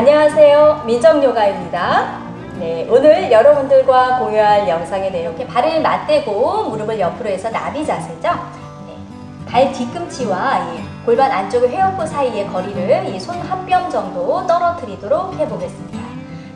안녕하세요. 민정요가입니다. 네, 오늘 여러분들과 공유할 영상에 네, 이렇게 발을 맞대고 무릎을 옆으로 해서 나비 자세죠. 네, 발 뒤꿈치와 이 골반 안쪽의 회원부 사이의 거리를 이손한 뼘 정도 떨어뜨리도록 해보겠습니다.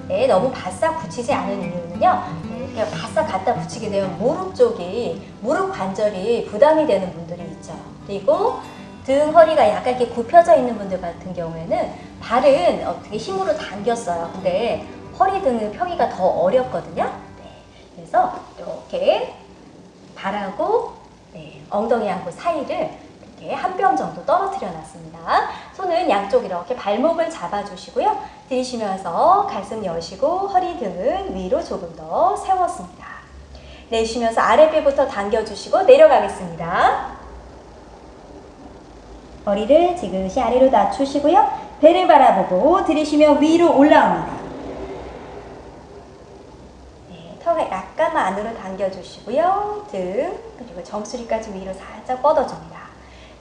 네, 너무 바싹 붙이지 않은 이유는요. 네, 이렇게 바싹 갖다 붙이게 되면 무릎 쪽이 무릎 관절이 부담이 되는 분들이 있죠. 그리고 등 허리가 약간 이렇게 굽혀져 있는 분들 같은 경우에는 발은 어떻게 힘으로 당겼어요. 근데 허리 등은 펴기가 더 어렵거든요. 네, 그래서 이렇게 발하고 네, 엉덩이하고 사이를 이렇게 한 뼘 정도 떨어뜨려 놨습니다. 손은 양쪽 이렇게 발목을 잡아주시고요. 들이쉬면서 가슴 여시고 허리 등은 위로 조금 더 세웠습니다. 내쉬면서 아랫배부터 당겨주시고 내려가겠습니다. 머리를 지그시 아래로 낮추시고요. 배를 바라보고 들이쉬며 위로 올라옵니다. 네, 턱을 약간만 안으로 당겨주시고요. 등 그리고 정수리까지 위로 살짝 뻗어줍니다.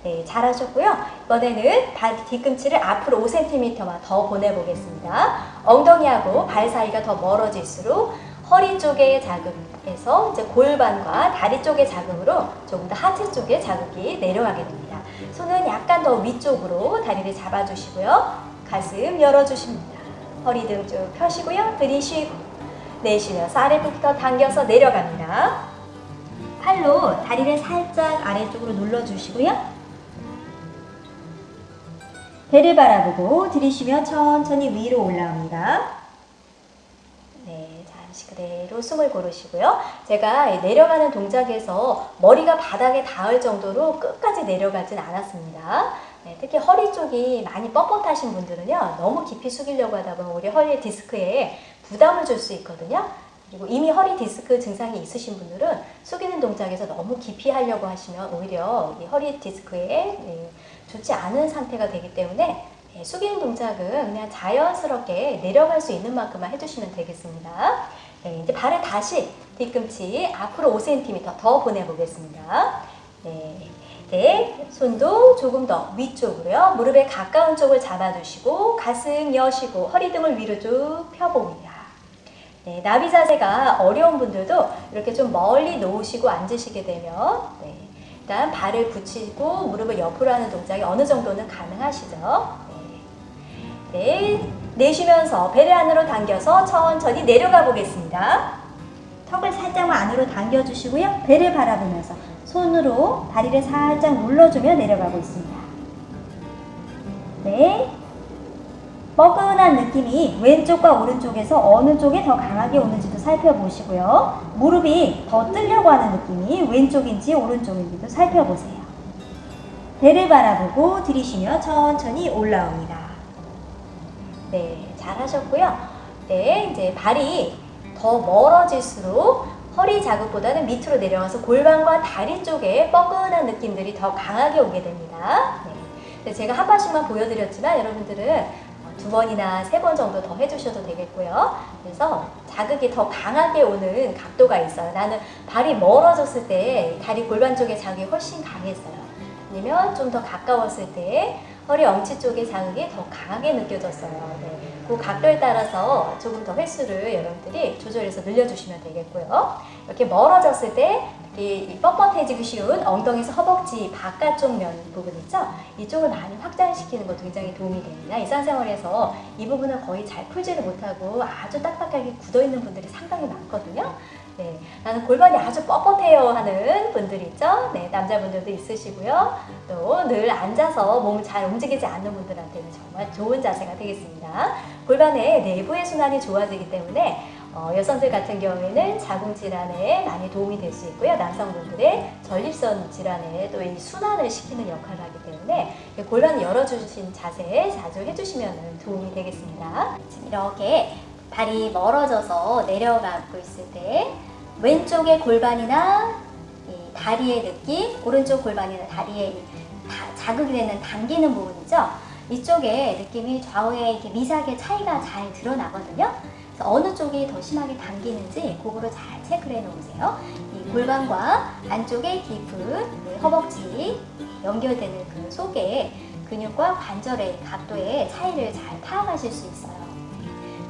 네, 잘하셨고요. 이번에는 발 뒤꿈치를 앞으로 5cm만 더 보내보겠습니다. 엉덩이하고 발 사이가 더 멀어질수록 허리 쪽의 자극 에서 이제 골반과 다리 쪽의 자극으로 조금 더 하체 쪽의 자극이 내려가게 됩니다. 손은 약간 더 위쪽으로 다리를 잡아주시고요. 가슴 열어주십니다. 허리 등 쭉 펴시고요. 들이쉬고 내쉬면서 아래부터 당겨서 내려갑니다. 팔로 다리를 살짝 아래쪽으로 눌러주시고요. 배를 바라보고 들이쉬며 천천히 위로 올라옵니다. 네, 잠시 그대로 숨을 고르시고요. 제가 내려가는 동작에서 머리가 바닥에 닿을 정도로 끝까지 내려가진 않았습니다. 네, 특히 허리 쪽이 많이 뻣뻣하신 분들은요. 너무 깊이 숙이려고 하다 보면 우리 허리 디스크에 부담을 줄 수 있거든요. 그리고 이미 허리 디스크 증상이 있으신 분들은 숙이는 동작에서 너무 깊이 하려고 하시면 오히려 이 허리 디스크에 좋지 않은 상태가 되기 때문에 숙이는 동작은 그냥 자연스럽게 내려갈 수 있는 만큼만 해주시면 되겠습니다. 네, 이제 발을 다시 뒤꿈치 앞으로 5cm 더 보내보겠습니다. 네, 네, 손도 조금 더 위쪽으로요. 무릎에 가까운 쪽을 잡아주시고 가슴 여시고 허리 등을 위로 쭉 펴봅니다. 네, 나비 자세가 어려운 분들도 이렇게 좀 멀리 놓으시고 앉으시게 되면 네, 일단 발을 붙이고 무릎을 옆으로 하는 동작이 어느 정도는 가능하시죠. 네, 네 내쉬면서 배를 안으로 당겨서 천천히 내려가 보겠습니다. 턱을 살짝만 안으로 당겨주시고요. 배를 바라보면서 손으로 다리를 살짝 눌러주며 내려가고 있습니다. 네, 뻐근한 느낌이 왼쪽과 오른쪽에서 어느 쪽에 더 강하게 오는지도 살펴보시고요. 무릎이 더 뜨려고 하는 느낌이 왼쪽인지 오른쪽인지도 살펴보세요. 배를 바라보고 들이쉬며 천천히 올라옵니다. 네, 잘하셨고요. 네, 이제 발이 더 멀어질수록 허리 자극보다는 밑으로 내려가서 골반과 다리 쪽에 뻐근한 느낌들이 더 강하게 오게 됩니다. 네, 제가 한 번씩만 보여드렸지만 여러분들은 두 번이나 세 번 정도 더 해주셔도 되겠고요. 그래서 자극이 더 강하게 오는 각도가 있어요. 나는 발이 멀어졌을 때 다리 골반 쪽의 자극이 훨씬 강했어요. 아니면 좀 더 가까웠을 때 허리 엄치 쪽의 자극이 더 강하게 느껴졌어요. 네. 그 각도에 따라서 조금 더 횟수를 여러분들이 조절해서 늘려주시면 되겠고요. 이렇게 멀어졌을 때 이 뻣뻣해지기 쉬운 엉덩이에서 허벅지 바깥쪽 면 부분 있죠? 이쪽을 많이 확장시키는 것도 굉장히 도움이 됩니다. 일상생활에서 이 부분을 거의 잘 풀지를 못하고 아주 딱딱하게 굳어있는 분들이 상당히 많거든요. 네, 나는 골반이 아주 뻣뻣해요 하는 분들 있죠? 네, 남자분들도 있으시고요. 또 늘 앉아서 몸을 잘 움직이지 않는 분들한테는 정말 좋은 자세가 되겠습니다. 골반의 내부의 순환이 좋아지기 때문에 어, 여성들 같은 경우에는 자궁 질환에 많이 도움이 될 수 있고요. 남성분들의 전립선 질환에 또 이 순환을 시키는 역할을 하기 때문에 골반 열어주신 자세 자주 해주시면 도움이 되겠습니다. 지금 이렇게 발이 멀어져서 내려가고 있을 때 왼쪽의 골반이나 다리의 느낌, 오른쪽 골반이나 다리에 자극이 되는 당기는 부분이죠. 이쪽에 느낌이 좌우에 이렇게 미세하게 차이가 잘 드러나거든요. 어느 쪽이 더 심하게 당기는지 그거를 잘 체크를 해 놓으세요. 이 골반과 안쪽에 깊은 허벅지 연결되는 그 속에 근육과 관절의 각도의 차이를 잘 파악하실 수 있어요.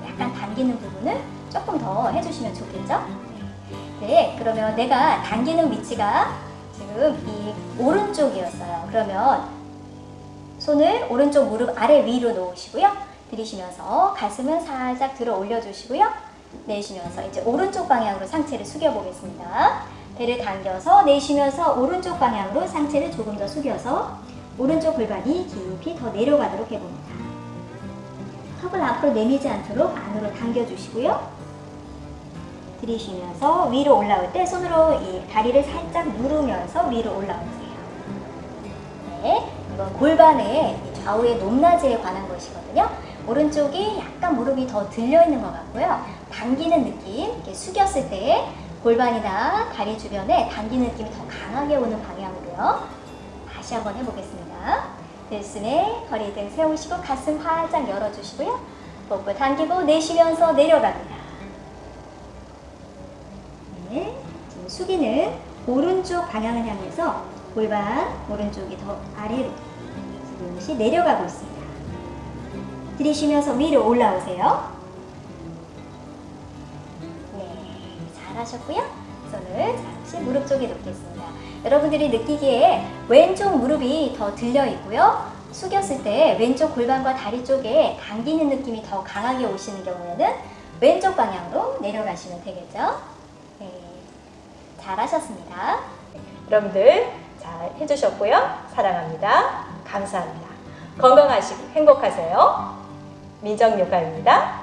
약간 당기는 부분을 조금 더 해주시면 좋겠죠? 네, 그러면 내가 당기는 위치가 지금 이 오른쪽이었어요. 그러면 손을 오른쪽 무릎 아래 위로 놓으시고요. 들이쉬면서 가슴은 살짝 들어 올려주시고요. 내쉬면서 이제 오른쪽 방향으로 상체를 숙여 보겠습니다. 배를 당겨서 내쉬면서 오른쪽 방향으로 상체를 조금 더 숙여서 오른쪽 골반이 깊이 더 내려가도록 해봅니다. 턱을 앞으로 내밀지 않도록 안으로 당겨주시고요. 들이쉬면서 위로 올라올 때 손으로 이 다리를 살짝 누르면서 위로 올라오세요. 네, 이건 골반의 이 좌우의 높낮이에 관한 것이거든요. 오른쪽이 약간 무릎이 더 들려 있는 것 같고요. 당기는 느낌, 이렇게 숙였을 때 골반이나 다리 주변에 당기는 느낌이 더 강하게 오는 방향으로요. 다시 한번 해보겠습니다. 들숨에 허리 등 세우시고 가슴 활짝 열어주시고요. 복부 당기고 내쉬면서 내려갑니다. 네, 지금 숙이는 오른쪽 방향을 향해서 골반 오른쪽이 더 아래로 지금씩 내려가고 있습니다. 들이쉬면서 위로 올라오세요. 네, 잘하셨고요. 손을 잠시 무릎 쪽에 놓겠습니다. 여러분들이 느끼기에 왼쪽 무릎이 더 들려 있고요. 숙였을 때 왼쪽 골반과 다리 쪽에 당기는 느낌이 더 강하게 오시는 경우에는 왼쪽 방향으로 내려가시면 되겠죠. 네, 잘하셨습니다. 여러분들 잘 해주셨고요. 사랑합니다. 감사합니다. 건강하시고 행복하세요. 민정요가입니다.